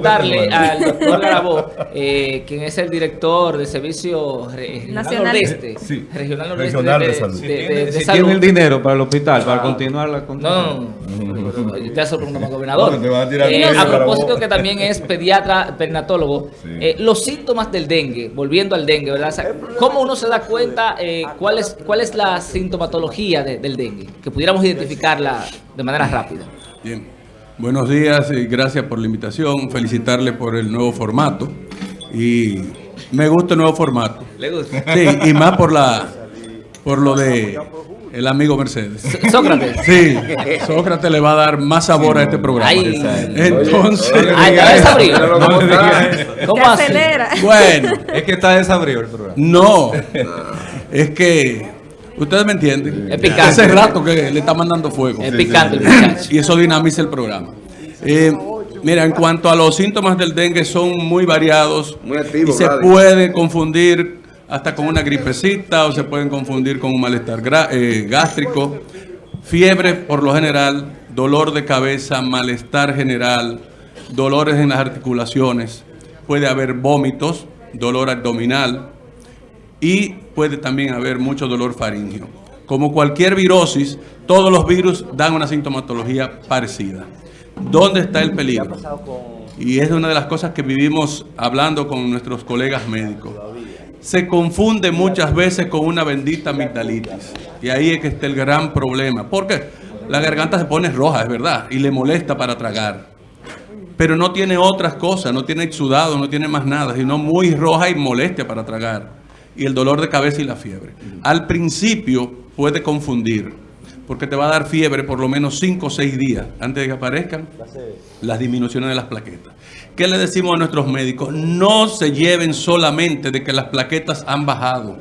preguntarle al doctor Garabó, eh, quien es el director de Servicio Regional. Nordeste, Sí, Regional Nordeste Regional de de, salud. de- de- de si salud. tiene el dinero para el hospital, para Ah. continuar la No, no, no. Lo preguntamos al gobernador. No, te a Eh, a propósito que también es pediatra, pernatólogo, Sí. eh, los síntomas del dengue, volviendo al dengue, ¿verdad? O sea, ¿Cómo uno se da cuenta eh, cuál, es, cuál es la sintomatología de- del dengue? Que pudiéramos identificarla de manera rápida. Bien, buenos días y gracias por la invitación. Felicitarle por el nuevo formato. Y me gusta el nuevo formato. ¿Le gusta? Sí, y más por la por lo de el amigo Mercedes. Sócrates. Sí, Sócrates le va a dar más sabor a este programa. Ay. Entonces, Ah, está desabrido. No. ¿Cómo acelera. bueno, Es que está desabrido el programa. no, es que ustedes me entienden. Es picante. Hace rato que le está mandando fuego. Es picante y eso dinamiza el programa. Eh, mira, en cuanto a los síntomas del dengue son muy variados Muy activo, y se puede confundir hasta con una gripecita o se pueden confundir con un malestar eh, gástrico, fiebre por lo general, dolor de cabeza, malestar general, dolores en las articulaciones, puede haber vómitos, dolor abdominal, y puede también haber mucho dolor faríngeo. Como cualquier virosis, todos los virus dan una sintomatología parecida. ¿Dónde está el peligro? Y es una de las cosas que vivimos hablando con nuestros colegas médicos. Se confunde muchas veces con una bendita amigdalitis. Y ahí es que está el gran problema. Porque la garganta se pone roja, es verdad, y le molesta para tragar pero no tiene otras cosas, no tiene exudado, no tiene más nada, sino muy roja y molestia para tragar. Y el dolor de cabeza y la fiebre. Al principio puede confundir, porque te va a dar fiebre por lo menos 5 o 6 días antes de que aparezcan las disminuciones de las plaquetas. ¿Qué le decimos a nuestros médicos? No se lleven solamente de que las plaquetas han bajado,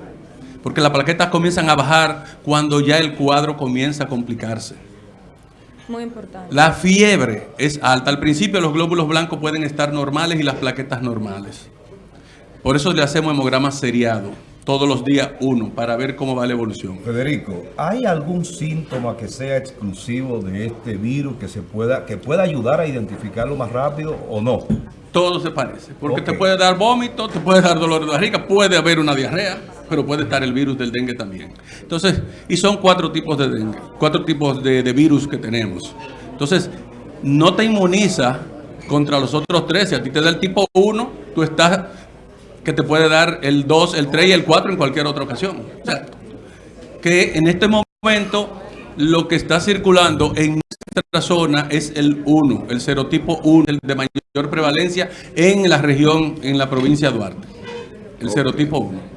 porque las plaquetas comienzan a bajar cuando ya el cuadro comienza a complicarse. Muy importante. La fiebre es alta. Al principio los glóbulos blancos pueden estar normales y las plaquetas normales. Por eso le hacemos hemograma seriado, todos los días uno, para ver cómo va la evolución. Federico, ¿hay algún síntoma que sea exclusivo de este virus que se pueda que pueda ayudar a identificarlo más rápido o no? Todo se parece, porque te puede dar vómito, te puede dar dolor de barriga, puede haber una diarrea, pero puede estar el virus del dengue también. Entonces, y son cuatro tipos de dengue, cuatro tipos de, de virus que tenemos. Entonces, no te inmuniza contra los otros tres. Si a ti te da el tipo 1, tú estás que te puede dar el 2, el 3 y el 4 en cualquier otra ocasión. O sea, que en este momento lo que está circulando en nuestra zona es el 1, el serotipo 1, el de mayor prevalencia en la región, en la provincia de Duarte. El serotipo 1.